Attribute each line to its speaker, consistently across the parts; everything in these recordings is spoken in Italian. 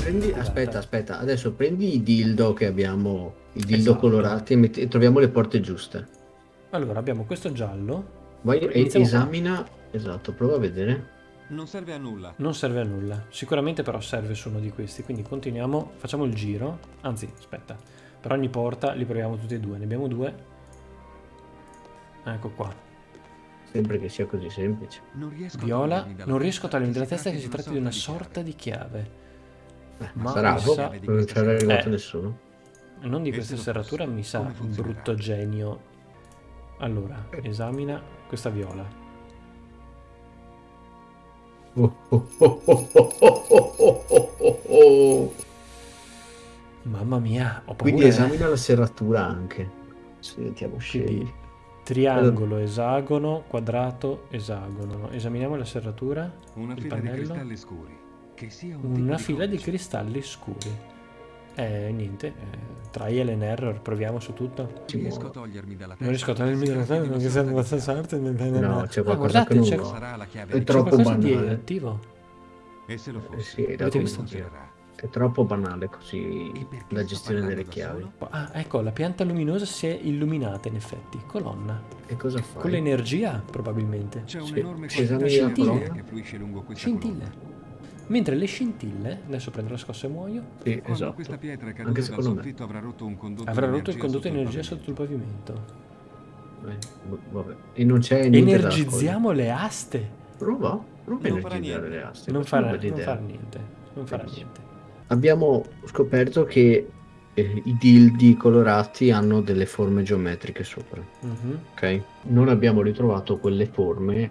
Speaker 1: Prendi, aspetta, aspetta, adesso prendi i dildo che abbiamo, i dildo
Speaker 2: Esatto.
Speaker 1: colorati e, metti- e troviamo le porte giuste.
Speaker 2: Allora, abbiamo questo giallo.
Speaker 1: Vai e esamina, esatto, prova a vedere.
Speaker 3: Non serve a nulla.
Speaker 2: Non serve a nulla. Sicuramente però serve su uno di questi. Quindi continuiamo, facciamo il giro. Anzi, aspetta. Per ogni porta li proviamo tutti e due. Ne abbiamo due. Ecco qua.
Speaker 1: Sempre che sia così semplice.
Speaker 2: Viola, non riesco a togliermi dalla testa che
Speaker 3: si
Speaker 2: tratti di una sorta di chiave.
Speaker 1: Eh,
Speaker 2: ma
Speaker 1: sarà,
Speaker 2: sa...
Speaker 1: non c'era arrivato
Speaker 2: eh,
Speaker 1: nessuno.
Speaker 2: Non di questa serratura, mi sa, brutto genio. Allora, eh. esamina questa viola. Mamma mia, ho paura.
Speaker 1: Quindi esamina eh. la serratura anche. Sentiamo scegli.
Speaker 2: Triangolo, esagono, quadrato, esagono. Esaminiamo la serratura.
Speaker 3: Una
Speaker 2: il
Speaker 3: fila di
Speaker 2: pannello.
Speaker 3: cristalli scuri. Che sia un
Speaker 2: Una fila di
Speaker 3: codice.
Speaker 2: cristalli scuri. Eh, niente. Eh, trial and error, proviamo su tutto.
Speaker 1: Ci
Speaker 3: riesco a togliermi dalla testa.
Speaker 2: Non riesco a togliermi dalla testa
Speaker 3: di
Speaker 2: perché
Speaker 3: una
Speaker 2: serve
Speaker 3: di
Speaker 2: abbastanza forte.
Speaker 1: No, c'è
Speaker 2: Ah,
Speaker 1: qualcosa che non
Speaker 2: c'è,
Speaker 1: va.
Speaker 3: Sarà la chiave
Speaker 1: È
Speaker 3: di-
Speaker 2: c'è
Speaker 1: troppo
Speaker 2: qualcosa di
Speaker 1: banale.
Speaker 2: attivo.
Speaker 3: E se lo
Speaker 1: Eh
Speaker 3: fosse,
Speaker 1: sì, da
Speaker 2: Avete visto?
Speaker 3: funzionerà.
Speaker 1: È troppo banale così la gestione delle chiavi.
Speaker 3: solo?
Speaker 2: Ah, ecco, la pianta luminosa si è illuminata in effetti. Colonna.
Speaker 1: E cosa fai?
Speaker 2: Con l'energia, probabilmente.
Speaker 3: C'è
Speaker 1: Sì,
Speaker 3: un'enorme
Speaker 1: colonna?
Speaker 3: che fluisce lungo questa
Speaker 2: Scintille.
Speaker 3: colonna.
Speaker 2: Mentre le scintille, adesso prendo la scossa e muoio,
Speaker 1: Sì, esatto.
Speaker 3: questa pietra è
Speaker 1: Anche
Speaker 3: caduta
Speaker 1: secondo me.
Speaker 3: avrà rotto un condotto
Speaker 2: avrà rotto il condotto di energia sotto il pavimento.
Speaker 1: Eh, vabbè. E non c'è niente da
Speaker 2: Energizziamo le aste.
Speaker 1: Prova, prova a
Speaker 3: Non farà
Speaker 1: energizzare le aste.
Speaker 2: Non farà, non farà niente. Non farà niente.
Speaker 1: Abbiamo scoperto che eh, i dildi colorati hanno delle forme geometriche sopra,
Speaker 2: Mhm.
Speaker 1: ok? Non abbiamo ritrovato quelle forme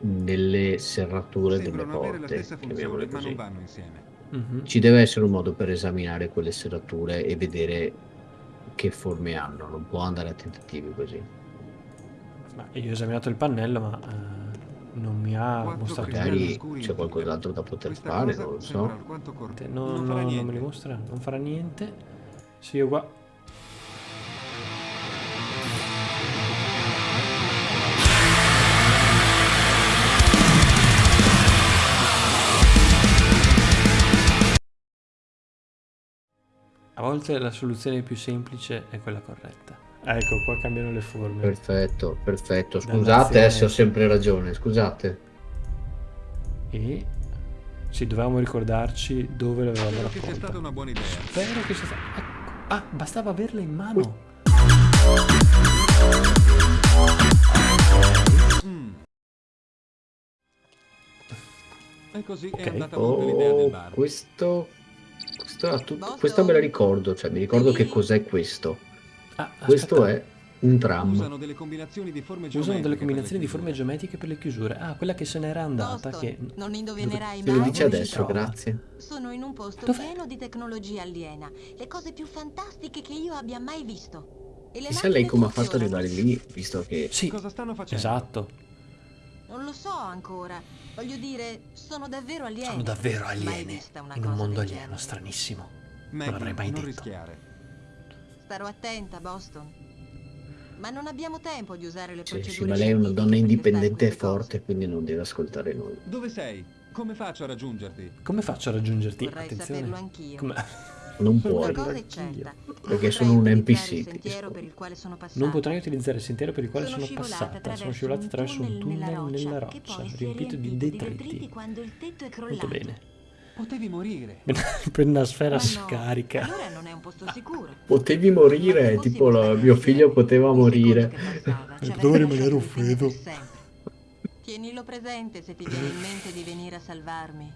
Speaker 1: nelle serrature delle
Speaker 3: Sembrano la
Speaker 1: porte,
Speaker 3: funzione, ma
Speaker 1: così.
Speaker 3: non vanno insieme.
Speaker 2: Mhm.
Speaker 1: Ci deve essere un modo per esaminare quelle serrature e vedere che forme hanno, non può andare a tentativi così.
Speaker 2: Ma io ho esaminato il pannello, ma eh, non mi ha mostrato
Speaker 1: Magari c'è qualcos'altro da poter
Speaker 3: Questa
Speaker 1: fare, non lo so.
Speaker 2: No,
Speaker 3: non
Speaker 2: no, non me li mostra, non farà niente. Sì, io qua. A volte la soluzione più semplice è quella corretta. Ecco, qua cambiano le forme.
Speaker 1: Perfetto, perfetto. Scusate eh, se ho sempre ragione, scusate.
Speaker 2: E sì, dovevamo ricordarci dove l'avevamo
Speaker 3: Spero che sia stata una buona idea.
Speaker 2: Spero che sia stato... Ecco. Ah, bastava averla in mano.
Speaker 3: Mm. E così
Speaker 2: Ok.
Speaker 3: è andata monte l'idea del
Speaker 1: Oh,
Speaker 3: bar.
Speaker 1: questo, questo tutto, questa me la ricordo, cioè mi ricordo che cos'è questo.
Speaker 2: Ah,
Speaker 1: Questo è un tram.
Speaker 3: Usano delle combinazioni di forme geometriche
Speaker 2: di
Speaker 3: le
Speaker 2: forme
Speaker 3: chiusure.
Speaker 2: geometriche per le chiusure. Ah, quella che se n'era andata.
Speaker 4: Boston,
Speaker 2: Che...
Speaker 4: non indovinerai
Speaker 1: Te lo
Speaker 4: mai
Speaker 1: dice adesso, grazie.
Speaker 4: Sono in un posto
Speaker 2: Dov'è?
Speaker 4: pieno di tecnologia aliena, le cose più fantastiche che io abbia mai visto. E le
Speaker 1: Chissà lei come ha fatto ad arrivare lì, visto che...
Speaker 2: Sì,
Speaker 3: Cosa stanno facendo?
Speaker 2: esatto.
Speaker 4: Non lo so ancora. Voglio dire, sono davvero alieni.
Speaker 2: Sono davvero
Speaker 4: Mai
Speaker 2: alieni. In un mondo alieno,
Speaker 4: genere.
Speaker 2: stranissimo.
Speaker 3: Maggie,
Speaker 2: l'avrei mai
Speaker 3: non
Speaker 2: detto.
Speaker 3: rischiare.
Speaker 4: Starò attenta, Boston. Ma non abbiamo tempo di usare le
Speaker 1: Sì,
Speaker 4: procedure
Speaker 1: sì, ma lei è una donna indipendente e forte, quindi non deve ascoltare noi.
Speaker 3: Dove sei? Come faccio a raggiungerti?
Speaker 2: Come faccio a raggiungerti?
Speaker 4: Vorrei
Speaker 2: Attenzione.
Speaker 4: saperlo anch'io.
Speaker 2: Come...
Speaker 1: Non puoi.
Speaker 4: Una cosa è certa.
Speaker 1: Perché sono un NPC,
Speaker 4: il
Speaker 1: ti
Speaker 4: sentiero
Speaker 1: rispondo.
Speaker 4: per il quale sono passata.
Speaker 2: Non potrai utilizzare il sentiero per il quale
Speaker 4: Sono
Speaker 2: sono, passata. Sono scivolata attraverso un
Speaker 4: tunnel nella
Speaker 2: tunnel nella
Speaker 4: roccia,
Speaker 2: roccia, riempito di detriti.
Speaker 4: quando il tetto è crollato.
Speaker 2: Molto bene.
Speaker 3: Potevi morire.
Speaker 2: per una sfera
Speaker 4: Ma no,
Speaker 2: scarica.
Speaker 4: Allora non è un posto sicuro.
Speaker 1: Potevi morire, tipo la- mio figlio poteva morire.
Speaker 4: che passava ci
Speaker 2: Potevo
Speaker 4: avrebbe
Speaker 2: rimanere
Speaker 4: per sempre. Tienilo presente se ti viene in mente di venire a salvarmi.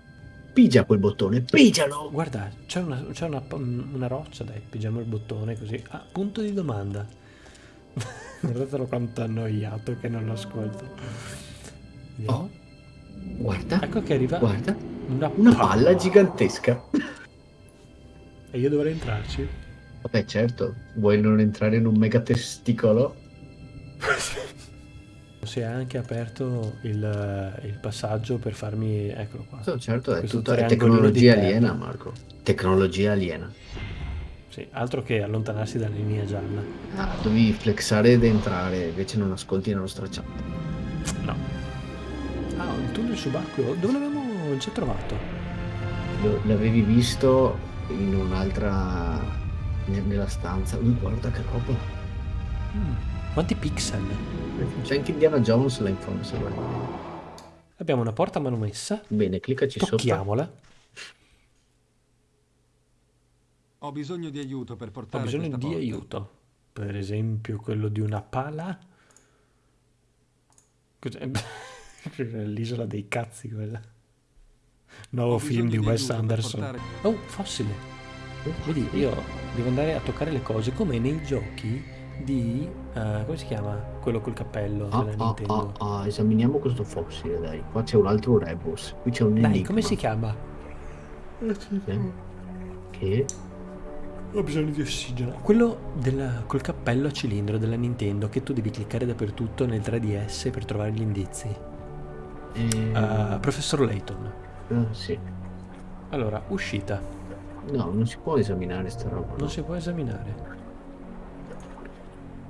Speaker 1: Pigia quel bottone, pigialo!
Speaker 2: Guarda, c'è una, c'è una, una roccia, dai, pigiamo il bottone così. Ah, punto di domanda. Guardatelo quanto annoiato che non lo ascolto. Vediamo.
Speaker 1: Oh, guarda,
Speaker 2: Ecco che arriva
Speaker 1: guarda,
Speaker 2: una,
Speaker 1: una palla gigantesca.
Speaker 2: E io dovrei entrarci?
Speaker 1: Vabbè, certo, vuoi non entrare in un mega testicolo?
Speaker 2: Si è anche aperto il, il passaggio per farmi... Eccolo qua.
Speaker 1: No, certo, è tutta tecnologia aliena, Marco. Tecnologia aliena.
Speaker 2: Sì, altro che allontanarsi dalla linea gialla.
Speaker 1: Ah, dovevi flexare ed entrare, invece non ascolti la nostra chat.
Speaker 2: No. Ah, un tunnel subacqueo. Dove l'avevamo già trovato?
Speaker 1: lo- l'avevi visto in un'altra... ne- nella stanza. Ui, guarda che roba.
Speaker 2: Mm, Quanti pixel?
Speaker 1: C'è anche Indiana Jones là in fondo, se vuoi.
Speaker 2: Abbiamo una porta manomessa.
Speaker 1: Bene, cliccaci sopra.
Speaker 2: Tocchiamola.
Speaker 3: Ho bisogno di aiuto per
Speaker 2: Ho
Speaker 3: portare
Speaker 2: bisogno
Speaker 3: questa
Speaker 2: di
Speaker 3: porta.
Speaker 2: aiuto. Per esempio quello di una pala. Cos'è? L'isola dei cazzi quella. Nuovo film di
Speaker 3: bisogno
Speaker 2: Wes Anderson.
Speaker 3: portare-
Speaker 2: Oh, fossile. Vedi, io devo andare a toccare le cose come nei giochi di... eh, come si chiama? Quello col cappello
Speaker 1: Ah,
Speaker 2: della
Speaker 1: ah,
Speaker 2: Nintendo.
Speaker 1: ah, ah, esaminiamo questo fossile, dai. Qua c'è un altro rebus. Qui c'è un
Speaker 2: Dai,
Speaker 1: enigma.
Speaker 2: come si chiama?
Speaker 1: Eh? Che?
Speaker 2: Ho bisogno di ossigeno. Quello della- col cappello a cilindro della Nintendo che tu devi cliccare dappertutto nel 3DS per trovare gli indizi.
Speaker 1: Eh,
Speaker 2: Uh, Professor Layton.
Speaker 1: Ah, sì.
Speaker 2: Allora, uscita.
Speaker 1: No, non si può esaminare sta roba. no.
Speaker 2: Non si può esaminare.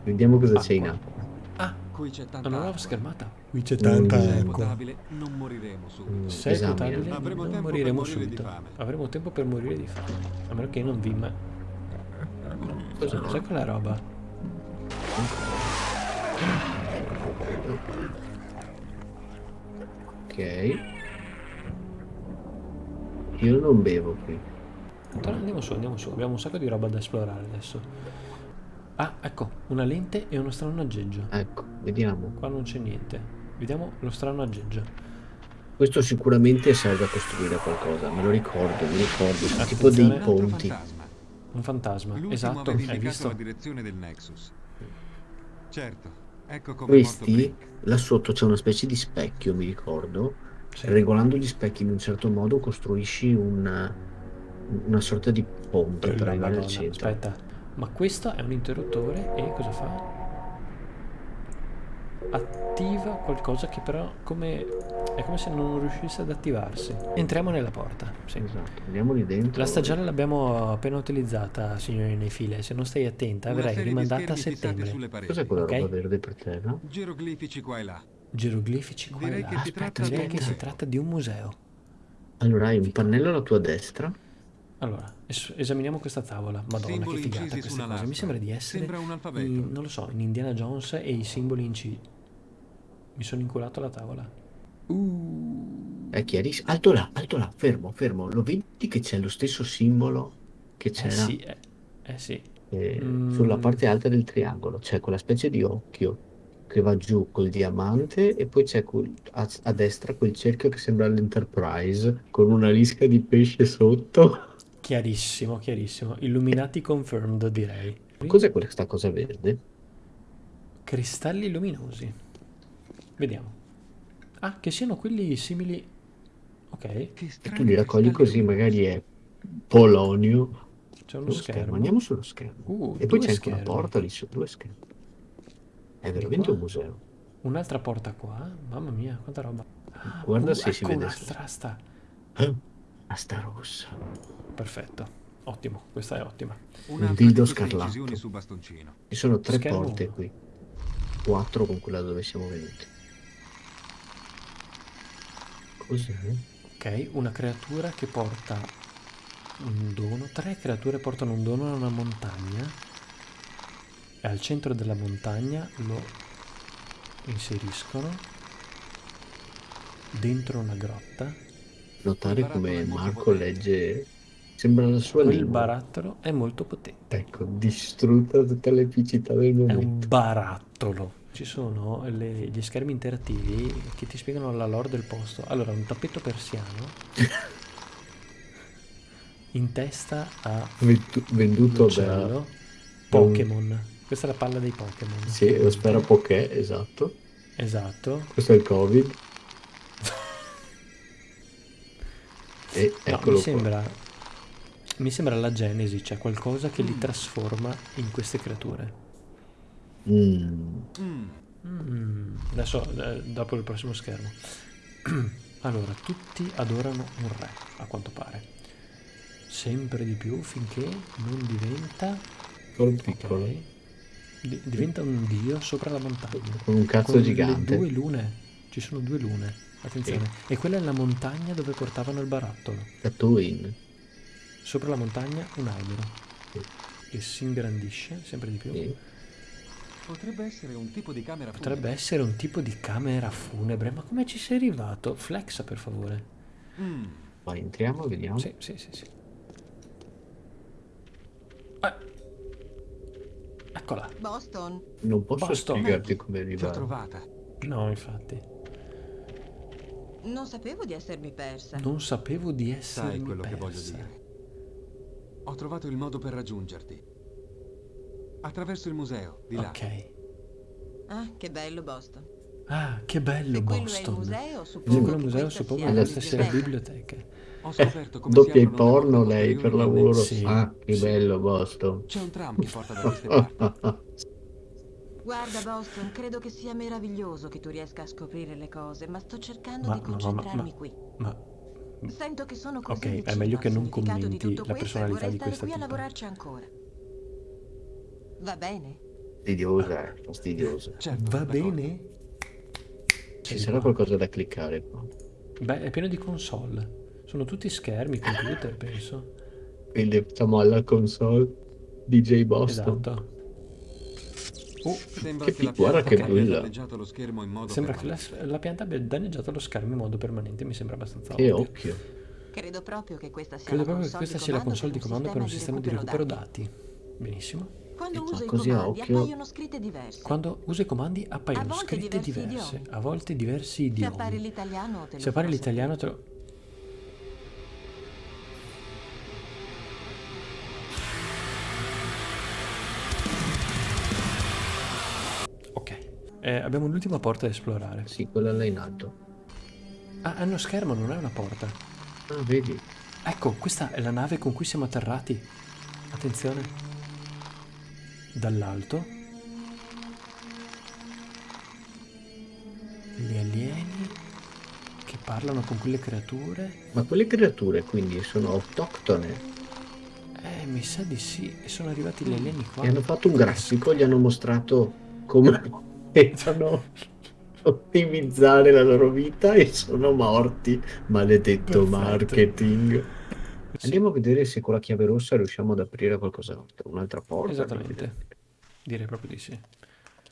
Speaker 1: Vediamo cosa c'è in
Speaker 2: Acqua. Ah,
Speaker 3: Qui c'è tanta
Speaker 2: una nuova
Speaker 3: acqua.
Speaker 2: schermata. Qui c'è
Speaker 1: tanta
Speaker 3: Se è
Speaker 1: acqua.
Speaker 3: potabile, non moriremo subito.
Speaker 1: Mm,
Speaker 2: Se è
Speaker 1: esamina.
Speaker 2: potabile,
Speaker 3: Avremo
Speaker 2: non
Speaker 3: tempo per
Speaker 2: moriremo
Speaker 3: morire di
Speaker 2: subito.
Speaker 3: fame.
Speaker 2: Avremo tempo per morire di fame. A meno che non vi... Ma...
Speaker 1: Cos'è?
Speaker 2: Cos'è quella roba?
Speaker 1: Ok. Io non bevo qui.
Speaker 2: Allora, Andiamo su, andiamo su. Abbiamo un sacco di roba da esplorare adesso. Ah, ecco, una lente e uno strano aggeggio.
Speaker 1: Ecco, vediamo.
Speaker 2: Qua non c'è niente. Vediamo lo strano aggeggio.
Speaker 1: Questo sicuramente serve a costruire qualcosa, me lo ricordo, mi ricordo.
Speaker 2: Attenzione.
Speaker 1: Tipo dei ponti.
Speaker 3: fantasma.
Speaker 2: Un fantasma. Esatto, hai visto?
Speaker 3: la direzione del Nexus. Certo, ecco come
Speaker 1: Questi, là sotto c'è una specie di specchio, mi ricordo.
Speaker 2: Sì.
Speaker 1: Regolando gli specchi in un certo modo costruisci una, una sorta di ponte per arrivare al centro.
Speaker 2: Aspetta, ma questo è un interruttore e cosa fa? Attiva qualcosa che però come... è come se non riuscisse ad attivarsi. Entriamo nella porta. Sì.
Speaker 1: Esatto, andiamo lì dentro.
Speaker 2: La stagione l'abbiamo appena utilizzata, signori nei file. Se non stai attenta,
Speaker 3: Una
Speaker 2: rimandata a settembre.
Speaker 3: sulle pareti.
Speaker 1: Cos'è quella
Speaker 2: Ok.
Speaker 1: roba verde per terra?
Speaker 3: Geroglifici qua e là.
Speaker 2: Geroglifici qua
Speaker 3: Direi
Speaker 2: e là.
Speaker 3: che si
Speaker 1: Aspetta,
Speaker 3: tratta di
Speaker 2: Direi
Speaker 3: un
Speaker 2: che si
Speaker 3: museo.
Speaker 2: tratta di un museo.
Speaker 1: Allora hai un pannello alla tua destra.
Speaker 2: Allora, es- esaminiamo questa tavola. Madonna,
Speaker 3: Simboli
Speaker 2: che figata
Speaker 3: una
Speaker 2: cose. Mi sembra di essere,
Speaker 3: Sembra un alfabeto.
Speaker 2: in- non lo so, in Indiana Jones e i simboli incisi. Mi sono inculato la tavola. Uh,
Speaker 1: È chiarissimo. Alto là, alto là, fermo, fermo. Lo vedi che c'è lo stesso simbolo che
Speaker 2: eh
Speaker 1: c'era
Speaker 2: sì, eh, eh sì.
Speaker 1: eh,
Speaker 2: Mm.
Speaker 1: sulla parte alta del triangolo? C'è quella specie di occhio che va giù col diamante e poi c'è a, a destra quel cerchio che sembra l'Enterprise con una lisca di pesce sotto.
Speaker 2: Chiarissimo, chiarissimo. Illuminati confirmed, direi.
Speaker 1: Cos'è questa cosa verde?
Speaker 2: Cristalli luminosi. Vediamo. Ah, che siano quelli simili... Ok,
Speaker 1: E tu li raccogli così, magari è polonio.
Speaker 2: c'è uno schermo.
Speaker 1: schermo, andiamo sullo schermo.
Speaker 2: Uh,
Speaker 1: E poi c'è anche una porta lì su, due schermi. È veramente
Speaker 2: qua?
Speaker 1: un museo.
Speaker 2: Un'altra porta qua. Mamma mia, quanta roba.
Speaker 1: Guarda
Speaker 2: Uh,
Speaker 1: se si
Speaker 2: ecco
Speaker 1: vede.
Speaker 2: un'altra sta.
Speaker 1: Eh, Asta rossa.
Speaker 2: Perfetto. Ottimo, questa è ottima.
Speaker 3: Un'altra
Speaker 1: dildo scarlatto.
Speaker 3: incisioni su bastoncino.
Speaker 1: Ci sono tre
Speaker 2: Schermo
Speaker 1: porte qui. Quattro con quella dove siamo venuti. Cos'è?
Speaker 2: Ok, una creatura che porta un dono. Tre creature portano un dono a una montagna. E al centro della montagna lo inseriscono dentro una grotta.
Speaker 1: Notare
Speaker 3: Il
Speaker 1: come Marco legge. Sembra la sua
Speaker 2: Quel
Speaker 1: lingua.
Speaker 2: barattolo è molto potente.
Speaker 1: Ecco, distrutta tutta l'epicità del
Speaker 2: È un
Speaker 1: momento.
Speaker 2: barattolo. Ci sono le- gli schermi interattivi che ti spiegano la lore del posto. Allora, un tappeto persiano in testa a
Speaker 1: Venduto da...
Speaker 2: Pokémon. Questa è la palla dei Pokémon.
Speaker 1: Sì, lo spero poché, esatto.
Speaker 2: Esatto.
Speaker 1: Questo è il Covid. E
Speaker 2: No,
Speaker 1: eccolo
Speaker 2: mi
Speaker 1: qua.
Speaker 2: sembra. Mi sembra la genesi, cioè qualcosa che li trasforma in queste creature.
Speaker 1: Mm.
Speaker 3: Mm,
Speaker 2: Mm, adesso, eh, dopo il prossimo schermo. allora, tutti adorano un re, a quanto pare. Sempre di più finché non diventa. Ok,
Speaker 1: piccolo.
Speaker 2: di- diventa un dio sopra la montagna.
Speaker 1: Con un cazzo
Speaker 2: Con
Speaker 1: gigante.
Speaker 2: Le due lune. Ci sono due lune. Attenzione. E quella è la montagna dove portavano il barattolo.
Speaker 1: Tatooine.
Speaker 2: Sopra la montagna un albero
Speaker 1: Sì.
Speaker 2: che si ingrandisce sempre di più.
Speaker 1: Sì.
Speaker 3: Potrebbe essere un tipo di camera
Speaker 2: Potrebbe
Speaker 3: funebre.
Speaker 2: essere un tipo di camera funebre, ma come ci sei arrivato? Flexa per favore.
Speaker 3: Mm,
Speaker 1: Vai, entriamo, vediamo.
Speaker 2: Sì, sì, sì, sì. Eccola.
Speaker 4: Boston,
Speaker 1: Non posso
Speaker 2: Boston.
Speaker 1: spiegarti come arrivare.
Speaker 3: trovata.
Speaker 2: No, infatti.
Speaker 4: non sapevo di essermi persa.
Speaker 2: Non sapevo di essere
Speaker 3: Sai quello che voglio dire. Ho trovato il modo per raggiungerti. Attraverso il museo, di là.
Speaker 2: Ok.
Speaker 4: Ah, che bello Boston.
Speaker 2: Ah, che bello
Speaker 4: il
Speaker 2: Boston.
Speaker 4: suppongo
Speaker 2: quello il museo, suppongo che
Speaker 4: la
Speaker 2: questa sia la
Speaker 4: biblioteca.
Speaker 2: biblioteca.
Speaker 3: Ho scoperto come
Speaker 1: Doppia
Speaker 3: si
Speaker 1: i
Speaker 3: aprono le
Speaker 1: porno lei per lavoro.
Speaker 2: Sì,
Speaker 1: ah, che
Speaker 2: sì.
Speaker 1: bello Boston.
Speaker 3: C'è un tram che porta da queste parti.
Speaker 4: Guarda Boston, credo che sia meraviglioso che tu riesca a scoprire le cose, ma sto cercando
Speaker 2: Ma-
Speaker 4: di
Speaker 2: ma- ma-
Speaker 4: concentrarmi
Speaker 2: ma-
Speaker 4: qui.
Speaker 2: Ma
Speaker 4: Sento che sono così
Speaker 2: Ok, è meglio che non commenti la personalità
Speaker 4: e
Speaker 2: di
Speaker 4: stare
Speaker 2: questa
Speaker 4: qui a lavorarci ancora. Va bene?
Speaker 1: Fastidiosa, eh, fastidiosa.
Speaker 3: Certo,
Speaker 2: va bene?
Speaker 1: Ci sarà
Speaker 2: qua.
Speaker 1: qualcosa da cliccare qua.
Speaker 2: Beh, è pieno di console. Sono tutti schermi, computer, penso.
Speaker 1: Quindi siamo alla console DJ Boston.
Speaker 2: Esatto. Oh,
Speaker 3: Sembra
Speaker 1: Che
Speaker 3: che, la
Speaker 1: piccola
Speaker 3: pianta
Speaker 1: che
Speaker 3: abbia
Speaker 1: bella.
Speaker 3: danneggiato lo schermo in modo
Speaker 2: sembra che la, la pianta abbia danneggiato lo schermo in modo permanente, mi sembra abbastanza
Speaker 1: Che
Speaker 2: ovvio.
Speaker 1: occhio.
Speaker 4: Credo proprio che questa sia
Speaker 2: Credo
Speaker 4: la
Speaker 2: proprio che
Speaker 4: console
Speaker 2: questa sia la console di comando per un sistema di recupero dati. Benissimo.
Speaker 4: Quando uso i
Speaker 1: così a
Speaker 4: comandi
Speaker 1: occhio-
Speaker 4: appaiono scritte diverse.
Speaker 2: Quando uso i comandi appaiono
Speaker 4: A volte
Speaker 2: scritte
Speaker 4: diversi
Speaker 2: diverse,
Speaker 4: idiomi.
Speaker 2: a volte diversi
Speaker 4: Se
Speaker 2: idiomi.
Speaker 4: appare l'italiano te lo
Speaker 2: Se appare l'italiano te lo... Ok, Eh, abbiamo l'ultima porta da esplorare.
Speaker 1: Sì, quella là in alto.
Speaker 2: Ah, è uno schermo, non è una porta.
Speaker 1: Ah, vedi?
Speaker 2: Ecco, questa è la nave con cui siamo atterrati. Attenzione. Dall'alto. Gli alieni che parlano con quelle creature.
Speaker 1: Ma quelle creature quindi sono autoctone
Speaker 2: Eh, mi sa di sì. E sono arrivati gli alieni qua.
Speaker 1: e hanno fatto un grafico, gli hanno mostrato come potevano ottimizzare la loro vita e sono morti. Maledetto
Speaker 2: Perfetto.
Speaker 1: marketing.
Speaker 2: Sì,
Speaker 1: Andiamo a vedere se con la chiave rossa riusciamo ad aprire qualcos'altro, un'altra porta.
Speaker 2: Esattamente. Direi proprio di sì.